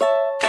you